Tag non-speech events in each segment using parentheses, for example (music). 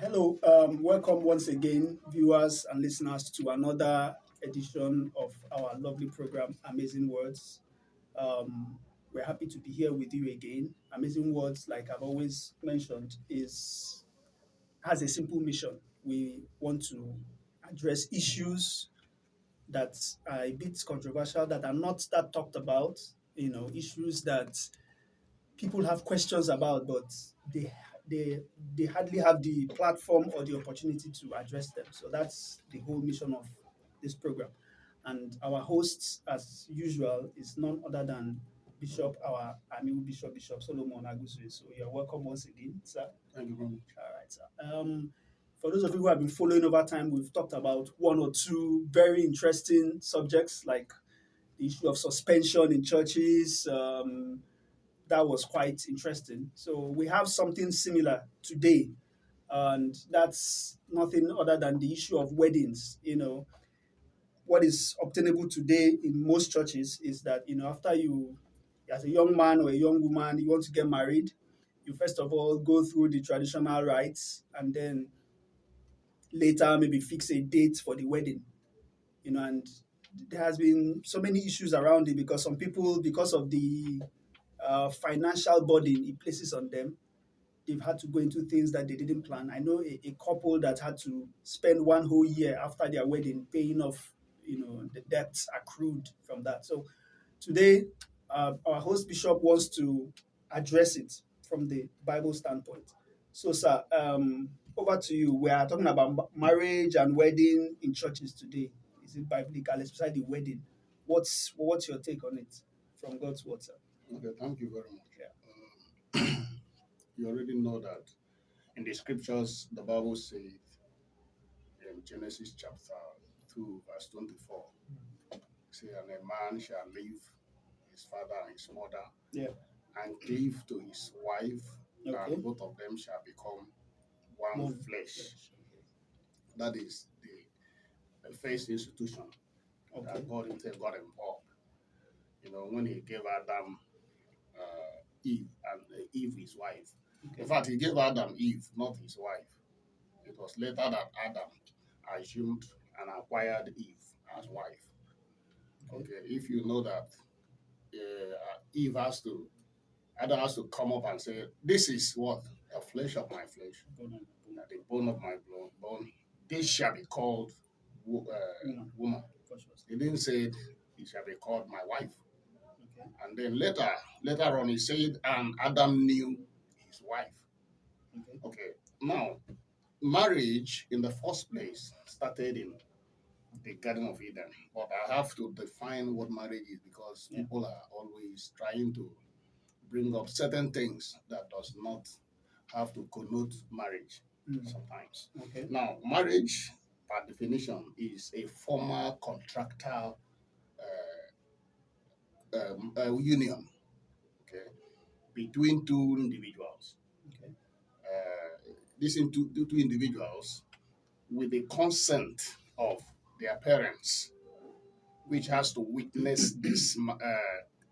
Hello, um, welcome once again, viewers and listeners, to another edition of our lovely program, Amazing Words. Um, we're happy to be here with you again. Amazing Words, like I've always mentioned, is has a simple mission. We want to address issues that are a bit controversial, that are not that talked about. You know, issues that people have questions about, but they they they hardly have the platform or the opportunity to address them. So that's the whole mission of this program. And our host, as usual, is none other than Bishop, our Amiwu Bishop, Bishop Solomon Aguswe. So you're welcome once again, sir. Thank you very much. All right, sir. Um, for those of you who have been following over time, we've talked about one or two very interesting subjects like the issue of suspension in churches. Um, that was quite interesting. So we have something similar today, and that's nothing other than the issue of weddings. You know, what is obtainable today in most churches is that you know after you, as a young man or a young woman, you want to get married, you first of all go through the traditional rites, and then later maybe fix a date for the wedding. You know, and there has been so many issues around it because some people, because of the uh, financial burden it places on them, they've had to go into things that they didn't plan. I know a, a couple that had to spend one whole year after their wedding paying off, you know, the debts accrued from that. So today, uh, our host bishop wants to address it from the Bible standpoint. So, sir, um, over to you. We are talking about marriage and wedding in churches today. Is it biblical, especially the wedding? What's what's your take on it from God's word, sir? Okay, thank you very much. Um, (clears throat) you already know that in the scriptures, the Bible says in Genesis chapter 2, verse 24, say, and a man shall leave his father and his mother Yeah. and cleave to his wife, Okay. and both of them shall become one One flesh. That is the, the first institution Okay. that God himself got involved. You know, when he gave Adam uh, Eve and uh, Eve his wife. Okay. In fact, he gave Adam Eve, not his wife. It was later that Adam assumed and acquired Eve as wife. Okay, if you know that uh, Eve has to, Adam has to come up and say, "This is what the flesh of my flesh, and the bone of my bone. bone. This shall be called wo- uh, Woman. woman." He didn't say it shall be called my wife. And then later, later on, he said, and Adam knew his wife. Okay. Okay, now, marriage in the first place started in the Garden of Eden. But I have to define what marriage is because Yeah. people are always trying to bring up certain things that does not have to connote marriage Mm. sometimes. Okay. Now, marriage, by definition, is a formal contractual um, uh, union, okay, between two individuals. Okay. Uh, these two, two two individuals, with the consent of their parents, which has to witness (clears throat) this uh,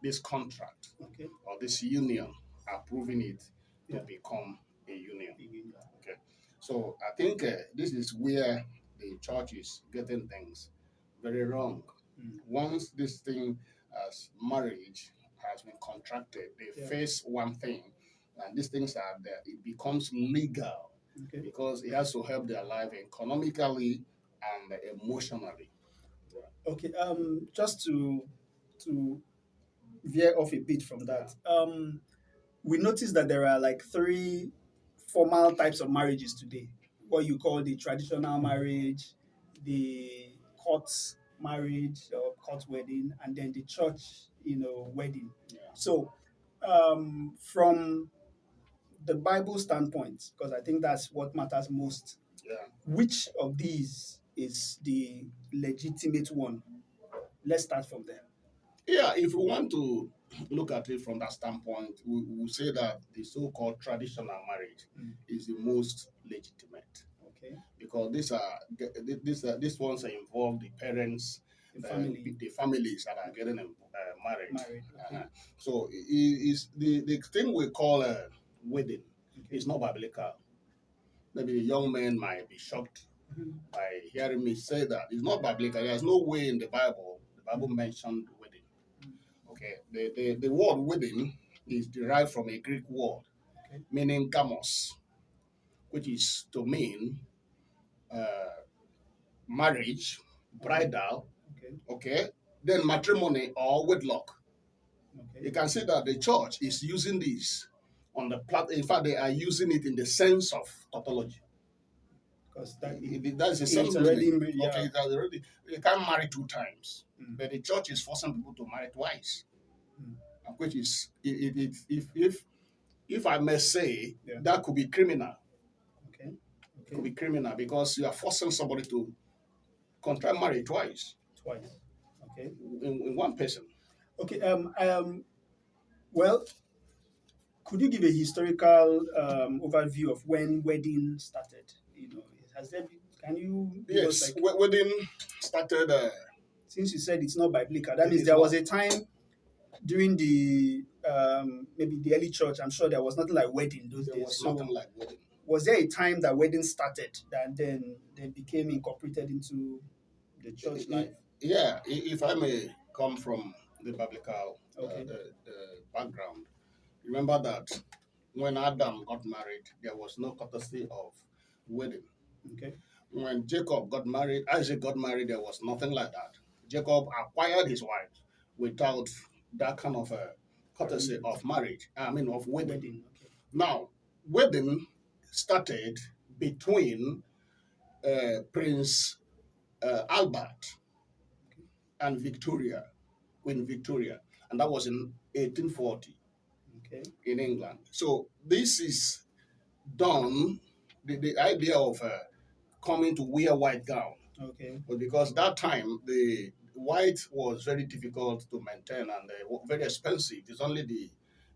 this contract Okay. or this union, approving it to Yeah. become a union. Begin. So I think uh, this is where the church is getting things very wrong. Mm. Once this thing as marriage has been contracted, they Yeah. face one thing, and these things are there. It becomes legal Okay. because it has to help their life economically and emotionally. Okay. Um, just to to veer off a bit from that, um, we noticed that there are like three formal types of marriages today. What you call the traditional marriage, the court marriage or court wedding, and then the church, you know, wedding. Yeah. So, um, from the Bible standpoint, because I think that's what matters most, Yeah. which of these is the legitimate one? Let's start from there. Yeah, if we want to look at it from that standpoint, we will say that the so-called traditional marriage Mm. is the most legitimate. Okay. because these are these are these ones are involve the parents, The family the families that are getting uh, married. married. Okay. Uh-huh. So is the the thing we call a wedding okay. is not biblical. maybe the young men might be shocked Mhm. by hearing me say that. It's not biblical. There's no way in the Bible the Bible mentioned wedding. Okay, the, the, the word wedding is derived from a Greek word Okay. meaning gamos, which is to mean uh, marriage, bridal, Okay. okay, then matrimony or wedlock. Okay. You can see that the church is using this on the plat. In fact, they are using it in the sense of tautology. Because that It- that's the It's sense already yeah. Okay, already. You can't marry two times, Mm. but the church is forcing people to marry twice, Mm. which is it, it, if if if I may say Yeah. that could be criminal. okay. It could be criminal because you are forcing somebody to contract marriage twice Twice. Okay. in, in one person. Okay. Um. Um. Well, could you give a historical um, overview of when wedding started? You know, has there been? Can you? Yes, like, wedding started. Uh, since you said it's not biblical, that means there not. was a time during the um, maybe the early church. I'm sure there was nothing like wedding those there days. was So, nothing like wedding. was there a time that wedding started that then they became incorporated into the church life? Yeah, i- if I may come from the biblical uh, Okay. the, the background, remember that when Adam got married, there was no courtesy of wedding. Okay. When Jacob got married, Isaac got married, there was nothing like that. Jacob acquired his wife without that kind of a courtesy of marriage. I mean, of wedding. Wedding. Okay. Now, wedding started between uh, Prince uh, Albert and Victoria, Queen Victoria, and that was in 1840 Okay. in England. So this is done. The, the idea of uh, coming to wear white gown Okay. was because that time the white was very difficult to maintain and uh, very expensive. It's only the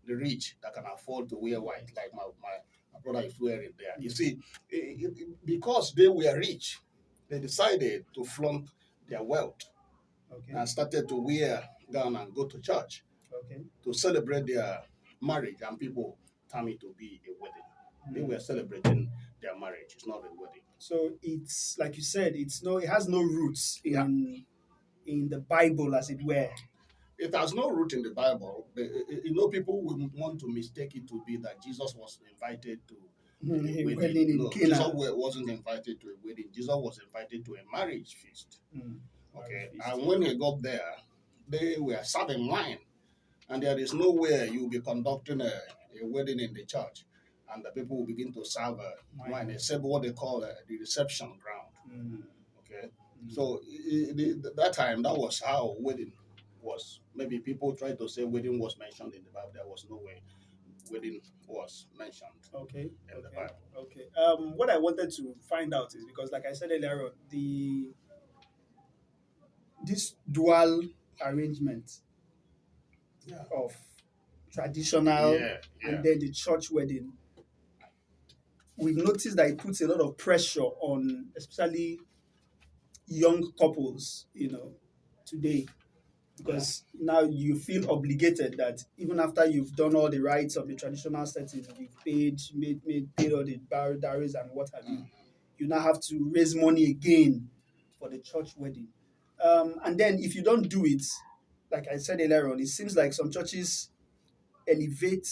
the rich that can afford to wear white, like my, my, my brother is wearing there. You see, it- it- because they were rich, they decided to flaunt their wealth Okay. and started to wear gown and go to church Okay. to celebrate their marriage, and people term it to be a wedding. They Mm. were celebrating their marriage. It's not a wedding. So it's like you said, it's no, it has no roots in Yeah. in the Bible, as it were. It has no root in the Bible. Uh, You know, people will want to mistake it to be that Jesus was invited to a Mm, wedding. wedding no. Jesus wasn't invited to a wedding. Jesus was invited to a marriage feast. Mm. Okay, and when he got there, they were serving wine, and there is nowhere you will be conducting a, a wedding in the church, and the people will begin to serve uh, Wine. wine, except what they call uh, the reception ground. Mm. Okay, Mm. so i- i- the, that time that was how wedding was. Maybe people tried to say wedding was mentioned in the Bible. There was no way wedding was mentioned Okay. in the Okay. Bible. Okay. Um, what I wanted to find out is because, like I said earlier the this dual arrangement Yeah. of traditional yeah, yeah. and then the church wedding, we've noticed that it puts a lot of pressure on, especially young couples, you know, today. Because now you feel obligated that even after you've done all the rites of the traditional settings, you've paid, made, made paid all the bar- dowries and what have you, mm. you now have to raise money again for the church wedding. Um, and then if you don't do it, like I said earlier on, it seems like some churches elevate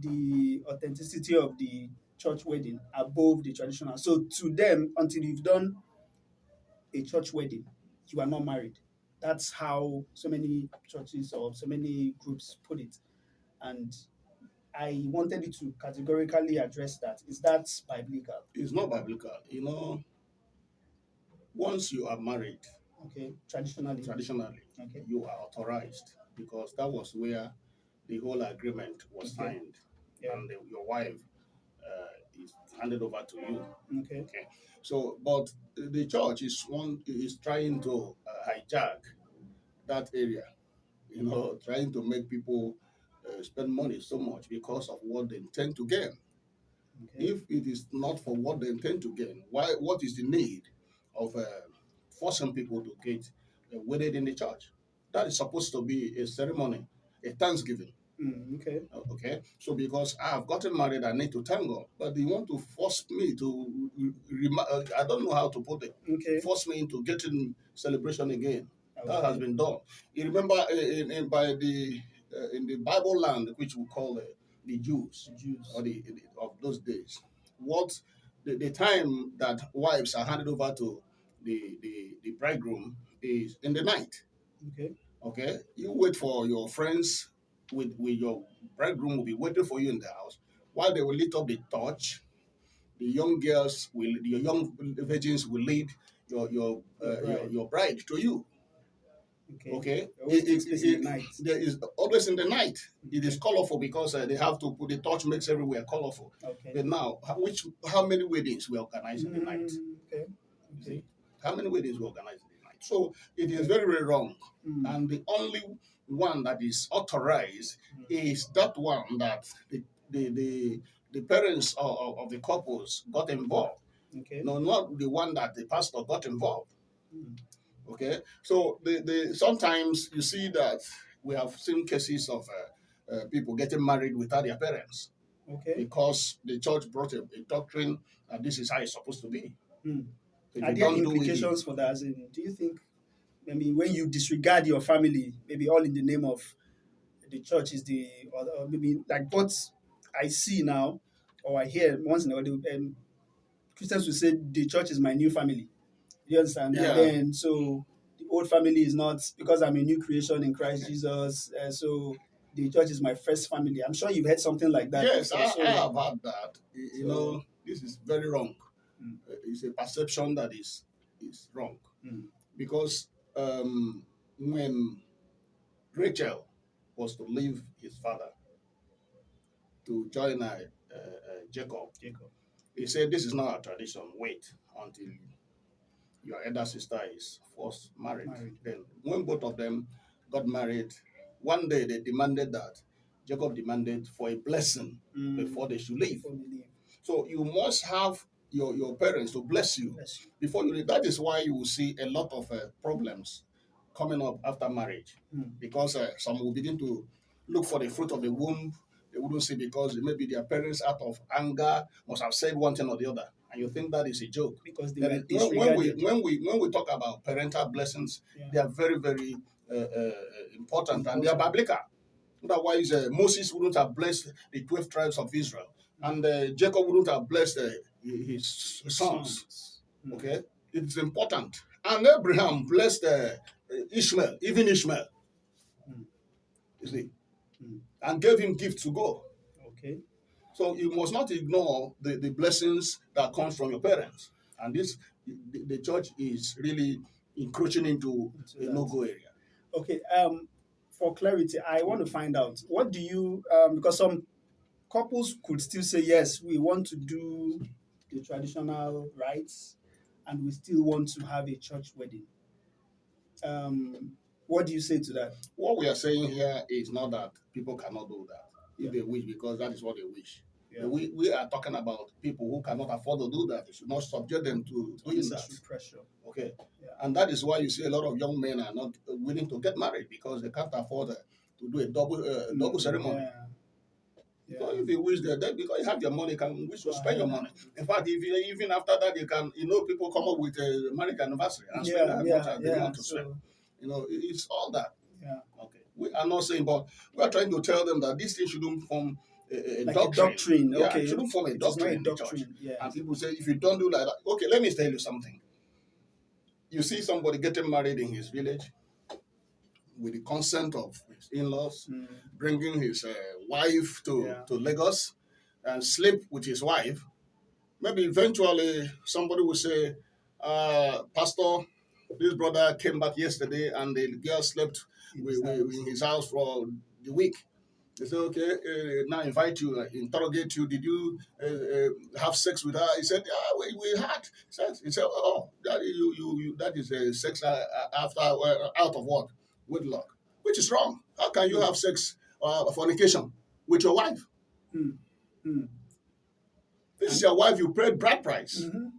the authenticity of the church wedding above the traditional. So to them, until you've done a church wedding, you are not married. That's how so many churches or so many groups put it. And I wanted to categorically address that. Is that biblical? It's not biblical. You know, once you are married, Okay, traditionally. traditionally, Okay. you are authorized because that was where the whole agreement was Okay. signed, Yeah. and the, your wife uh, is handed over to you. Okay. Okay. So, but the church is one is trying to uh, hijack that area, you know, trying to make people uh, spend money so much because of what they intend to gain. Okay. If it is not for what they intend to gain, why? What is the need of uh, forcing people to get uh, wedded in the church? That is supposed to be a ceremony, a thanksgiving. Mm, okay. Okay, so because I have gotten married, I need to thank God. But they want to force me to, uh, I don't know how to put it, Okay. force me into getting celebration again. That has been done. You remember uh, in, in, by the uh, in the Bible land, which we call uh, the Jews Jews. or the, the- of those days, what the, the time that wives are handed over to the, the the bridegroom is in the night. Okay. Okay, you wait for your friends with with your bridegroom will be waiting for you in the house while they will lit up the torch. The young girls will, your young virgins will lead your your uh, Your your, bride. your bride to you. Okay. Okay, Always It- it- in the it- night. There is always in the night. It is colorful because uh, they have to put the torch makes everywhere colorful. Okay. But now, how, which how many weddings we organize in the night? Mm, okay. Okay. How many weddings we organize in the night? So it is very very wrong. Mm, and the only one that is authorized is that one that the the the, the parents of, of, the couples got involved. okay. No, not the one that the pastor got involved. Mm, Okay, so the, the sometimes you see that we have seen cases of uh, uh, people getting married without their parents Okay. because the church brought a, a doctrine and this is how it's supposed to be. Mm. If Are there don't do it, implications for that? As in, do you think, I mean, when you disregard your family, maybe all in the name of the church is the, or, or maybe like what I see now, or I hear once in a while, um, Christians will say the church is my new family. You understand? Yeah. And then so the old family is not because I'm a new creation in Christ Jesus. Uh, so the church is my first family. I'm sure you've heard something like that. Yes, I, so- I have had that. You you So- know, this is very wrong. It's a perception that is is wrong Mm. because um, when Rachel was to leave his father to join uh, uh, Jacob, Jacob. he said, "This is not a tradition. Wait until your elder sister is first married." Married. Then, when both of them got married, one day they demanded that Jacob demanded for a blessing Mm. before they should leave. Before they leave. So you must have your, your parents to bless you Bless you. before you leave. That is why you will see a lot of uh, problems coming up after marriage Mm. because uh, some will begin to look for the fruit of the womb. They wouldn't see because maybe their parents, out of anger, must have said one thing or the other, and you think that is a joke. Because they Then when, when we when we when we talk about parental blessings, Yeah. they are very very uh, uh, important and they are biblical. Otherwise, uh, Moses wouldn't have blessed the twelve tribes of Israel, and uh, Jacob wouldn't have blessed uh, his sons. Mm. Okay, it's important. And Abraham blessed uh, Ishmael, even Ishmael. Mm. You see, Mm. and gave him gifts to go. Okay. So you must not ignore the, the blessings that come from your parents. And this, the, the church is really encroaching into Into a no-go area. Okay. Um, for clarity, I want to find out what do you um because some couples could still say yes, we want to do the traditional rites, and we still want to have a church wedding. Um, what do you say to that? What we are saying here is not that people cannot do that if Yeah. they wish, because that is what they wish. Yeah. We, we are talking about people who cannot afford to do that. You should not subject them to doing that. Pressure. Okay. Yeah. And that is why you see a lot of young men are not willing to get married because they can't afford to do a double uh, double ceremony. So if you wish that, then because you have your money, can wish to spend your money. In fact, if you, even after that, you can, you know, people come up with a marriage anniversary and spend yeah, that yeah, much as they want to spend. You know, it's all that. yeah. Okay. We are not saying, but we are trying to tell them that this thing shouldn't form a, a Like doctrine. a doctrine. Yeah, okay. shouldn't form a It is not doctrine a in the church. doctrine. Yeah. And people say, if you don't do like that, okay, let me tell you something. You see somebody getting married in his village with the consent of his in-laws, Mm, bringing his uh, wife to, Yeah. to Lagos and sleep with his wife. Maybe eventually somebody will say, uh, Pastor, this brother came back yesterday and the girl slept in with, his with, house. in his house for the week. They say, okay, uh, now invite you, uh, interrogate you. Did you uh, uh, have sex with her? He said, yeah, we, we had sex. He said, oh, that, you, you, you, that is uh, sex uh, after uh, out of what? Wedlock, which is wrong. How can you have sex uh, fornication with your wife? Mm, mm, This is your wife you paid bride price. mhm.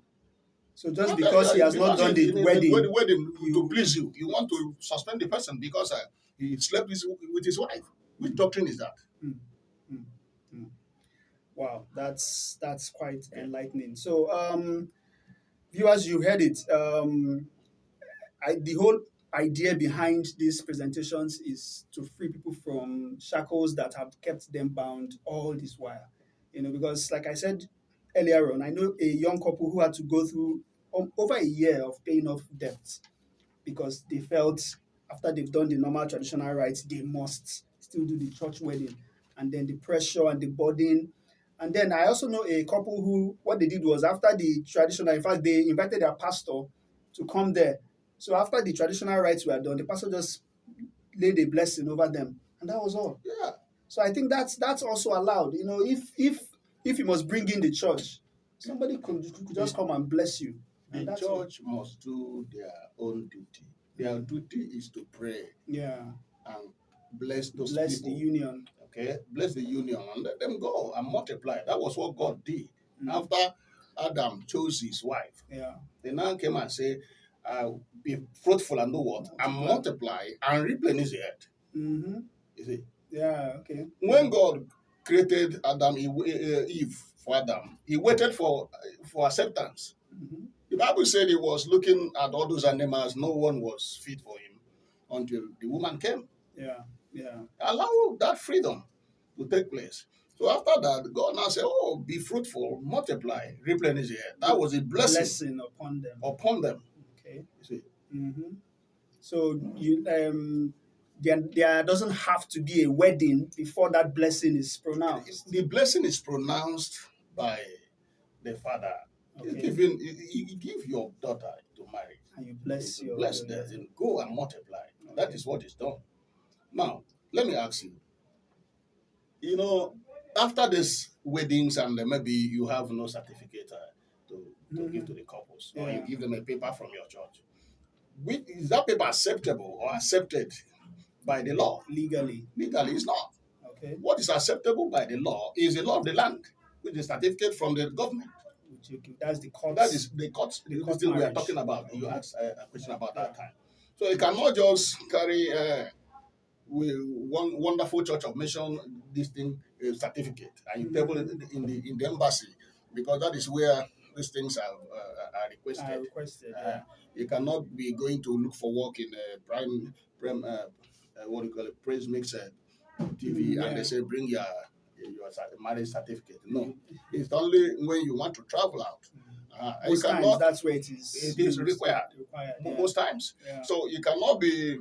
So just Not because that- he has not done the wedding, wed- wedding to please you, you want to suspend the person because uh, he slept with, with his wife. Which doctrine is that? Wow, that's that's quite enlightening. So, um, viewers, you heard it. Um, I, the whole idea behind these presentations is to free people from shackles that have kept them bound all this while. You know, because like I said earlier on, I know a young couple who had to go through um, over a year of paying off debts because they felt after they've done the normal traditional rites, they must still do the church wedding, and then the pressure and the burden. And then I also know a couple who what they did was after the traditional, in fact, they invited their pastor to come there. So after the traditional rites were done, the pastor just laid a blessing over them, and that was all. Yeah. So I think that's that's also allowed. You know, if if if you must bring in the church, somebody could, could just come and bless you. The And that's all. church must do their own duty. Their duty is to pray Yeah, and bless those bless the people. union. okay, bless the union and let them go and multiply. That was what God did. Mm. After Adam chose his wife, Yeah, they now came and say, uh, "Be fruitful and do what and multiply and replenish the earth." mm-hmm. You see, yeah, okay. when God created Adam, he, uh, Eve for Adam, he waited for for acceptance. hmm The Bible said he was looking at all those animals. No one was fit for him until the woman came. Yeah, yeah, Allow that freedom to take place. So after that, God now said, "Oh, be fruitful, multiply, replenish the earth." That was a blessing, blessing upon them. upon them. Okay. You see, hmm So you um, there, there doesn't have to be a wedding before that blessing is pronounced. the blessing is pronounced by the father. Okay. You, give your daughter to marry. And you bless You your bless them and go and multiply. That Okay. is what is done. Now, let me ask you. You know, after these weddings and maybe you have no certificate to, to give to the couples, or you give them a paper from your church. Which, is that paper acceptable or accepted by the law? legally. Legally, it's not. Okay. What is acceptable by the law is the law of the land, with the certificate from the government. Which you, that's the court. That is the court, The court thing we are talking about. You Okay. asked uh, a question about that Yeah. time. So you cannot just carry uh, with one wonderful church of mission this thing uh, certificate and you Mhm. table it in the in the embassy because that is where these things are uh, are requested. I requested. Uh, yeah. you cannot be going to look for work in a prime, prime uh, uh, what do you call it, praise mix uh, TV, Mm, and they say bring your your marriage certificate. No, it's only when you want to travel out. Uh, you Most times that's where it is. it is required. Required. Yeah. most times. yeah. So you cannot be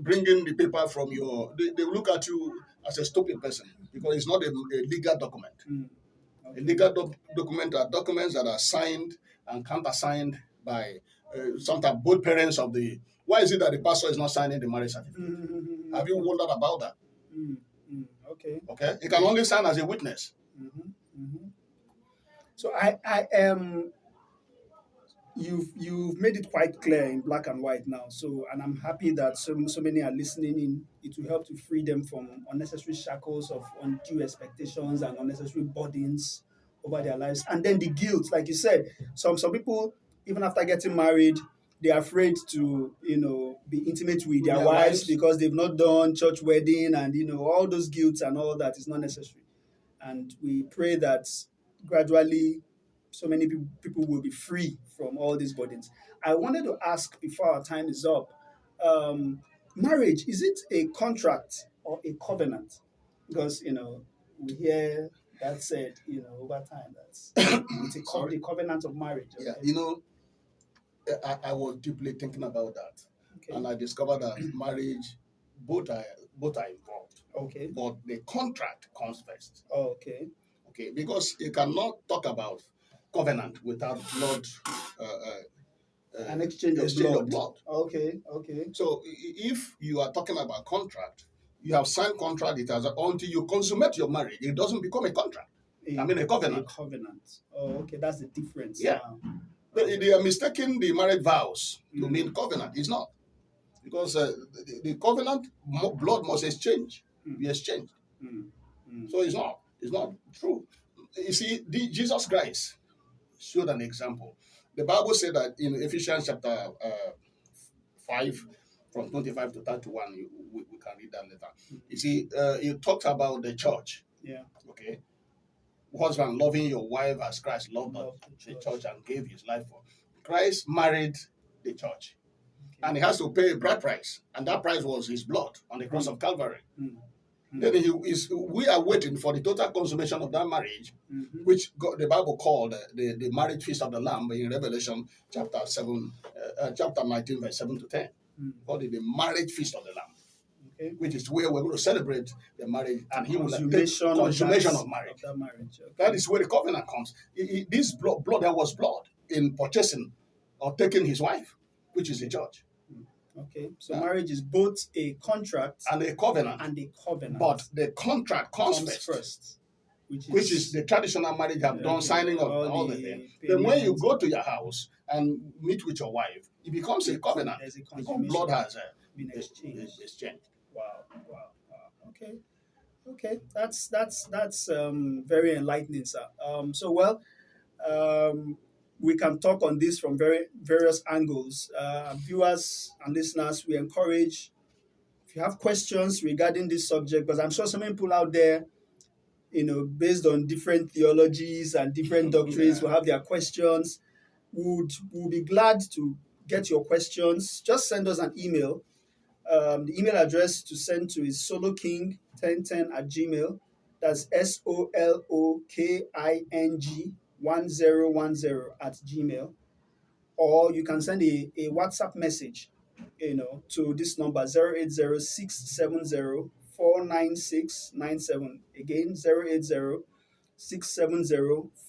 bringing the paper from your. They, they look at you as a stupid person because it's not a, a legal document. Mm. Legal doc- document are documents that are signed and countersigned by uh, sometimes both parents of the. Why is it that the pastor is not signing the marriage certificate? Mhm. Have you wondered about that? Mm, mm, okay. Okay, he can only sign as a witness. hmm hmm So I, I am. You've you've made it quite clear in black and white now. So and I'm happy that so so many are listening in. It will help to free them from unnecessary shackles of undue expectations and unnecessary burdens over their lives. And then the guilt, like you said, some some people even after getting married, they're afraid to you know be intimate with their Their wives wives. because they've not done church wedding and you know all those guilt and all that is not necessary and we pray that gradually so many peop- people will be free from all these burdens. I wanted to ask before our time is up um, marriage, is it a contract or a covenant? Because, you know, we hear that said, you know, over time, that's it's (coughs) a co- the covenant of marriage. Yeah, you know, I, I was deeply thinking about that, Okay. and I discovered that (coughs) marriage, both are both are involved, okay. but the contract comes first. Oh, okay. Okay, because you cannot talk about covenant without blood. Uh, uh, uh, An exchange of exchange blood. of blood. Okay. Okay. So if you are talking about contract, you have signed contract. It has until you consummate your marriage, it doesn't become a contract. I mean, a covenant. A covenant. Oh, okay. That's the difference. Yeah. They, they are mistaking the marriage vows to Mm. mean covenant. It's not. Because uh, the, the covenant, blood must exchange, Mm. be exchanged. Mm, mm. So it's not. It's not true. You see, the, Jesus Christ showed an example. The Bible said that in Ephesians chapter uh, 5, from 25 to 31. You, we, we can read that later. You see, uh, it talks about the church. Yeah. Okay. Husband loving your wife as Christ loved Love the church and gave his life for. Christ married the church and he has to pay a bride price, and that price was his blood on the cross of Calvary. Mm. Mm. Then he is, we are waiting for the total consummation of that marriage, Mhm. which God, the Bible called the, the marriage feast of the Lamb in Revelation chapter 7, uh, uh, chapter 19, verse 7 to 10. Mm. Called it the marriage feast of the Lamb, Okay. which is where we're going to celebrate the marriage and he will take Consummation, of, that, of marriage. that marriage. Okay. That is where the covenant comes. This blood, blood, there was blood in purchasing or taking his wife, which is the church, Okay. So Yeah. marriage is both a contract and a covenant. and a covenant. But the contract comes, comes first, first, which is, which is the traditional marriage have done, signing of All all, the, the things. Then when you go to your house and meet with your wife, it becomes a covenant. There's a Because blood has uh, been exchanged. exchanged. Wow, wow, wow. Okay, okay. That's that's that's um, very enlightening, sir. Um, so well, um, we can talk on this from very various angles. Uh, viewers and listeners, we encourage if you have questions regarding this subject, because I'm sure some people out there, you know, based on different theologies and different (laughs) doctrines, will have their questions. Would we'll be glad to get your questions. Just send us an email um, the email address to send to is soloking1010 at gmail. That's S O L O K I N G 1010 at gmail. Or you can send a, a WhatsApp message, you know, to this number 080 49697. Again, 080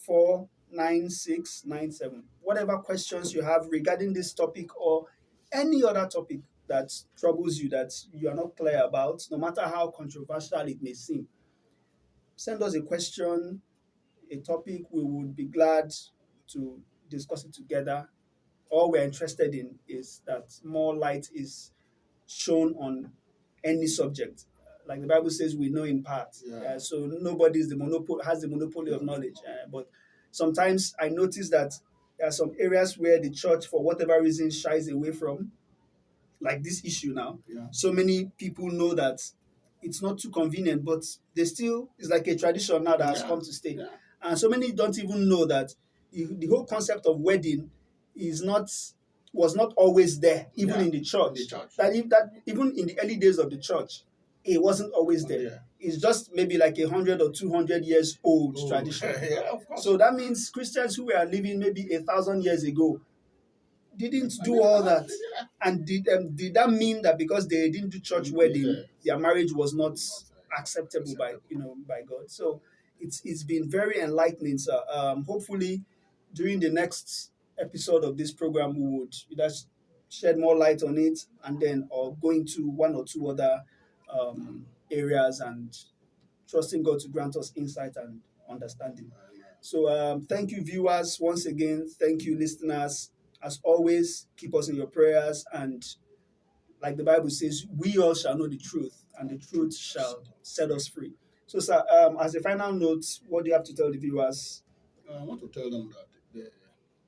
49697. Whatever questions you have regarding this topic or any other topic that troubles you that you are not clear about, no matter how controversial it may seem, send us a question, a topic. We would be glad to discuss it together. All we're interested in is that more light is shown on any subject. Like the Bible says, we know in part. Yeah. Uh, so nobody is the monopoly has the monopoly of knowledge. Uh, but sometimes I notice that there are some areas where the church, for whatever reason, shies away from, like this issue now. Yeah. So many people know that it's not too convenient, but they still it's like a tradition now that has come to stay. Yeah. And so many don't even know that the, whole concept of wedding is not was not always there, even Yeah, in the church. the church. That if that even in the early days of the church, it wasn't always there. Yeah. It's just maybe like a hundred or two hundred years old Oh, (laughs) tradition. yeah. So that means Christians who were living maybe a thousand years ago didn't I do mean, all (laughs) that. And did um, did that mean that because they didn't do church wedding, their marriage was not acceptable by you know by God? So it's it's been very enlightening, sir. Um, hopefully, during the next episode of this program, we would either shed more light on it, and then or go into one or two other um, areas, and trusting God to grant us insight and understanding. So um, thank you, viewers, once again. Thank you, listeners. As always, keep us in your prayers. And like the Bible says, we all shall know the truth, and the truth shall set us free. So, sir, um, as a final note, what do you have to tell the viewers? Uh, I want to tell them that they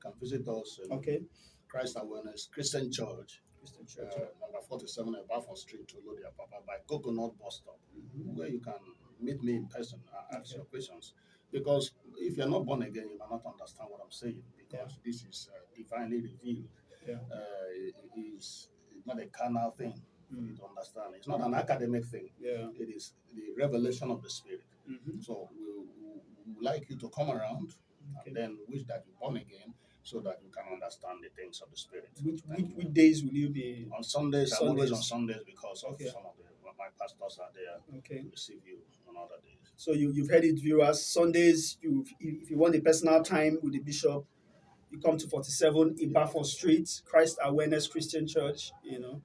can visit us in Okay. Christ Awareness Christian Church, Christian uh, Church. number 47 Abafon Street, Tolodia Papa, by Coconut Bus Stop, Mhm. where you can meet me in person and ask Okay. your questions. Because if you're not born again, you cannot understand what I'm saying, because this is uh, divinely revealed. Yeah. Uh, it it is not a carnal thing Mm. to understand. It's not an academic thing. Yeah. It is the revelation of the Spirit. Mhm. So we, would like you to come around Okay. and then wish that you're born again so that you can understand the things of the Spirit. Which, which, which days will you be? on Sundays, I'm always on Sundays. Sundays because of Okay. some of the my pastors are there Okay. to receive you on other days. So you, you've heard it, viewers. Sundays, you if you want a personal time with the bishop, you come to 47 Ibafo Street, Christ Awareness Christian Church, you know.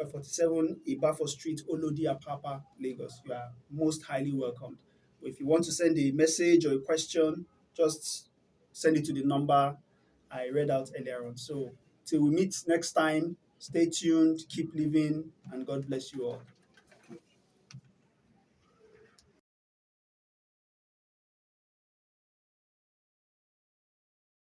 Uh, 47 Ibafo Street, Olodi Apapa, Lagos. You are most highly welcomed. If you want to send a message or a question, just send it to the number I read out earlier on. So till we meet next time, stay tuned, keep living, and God bless you all.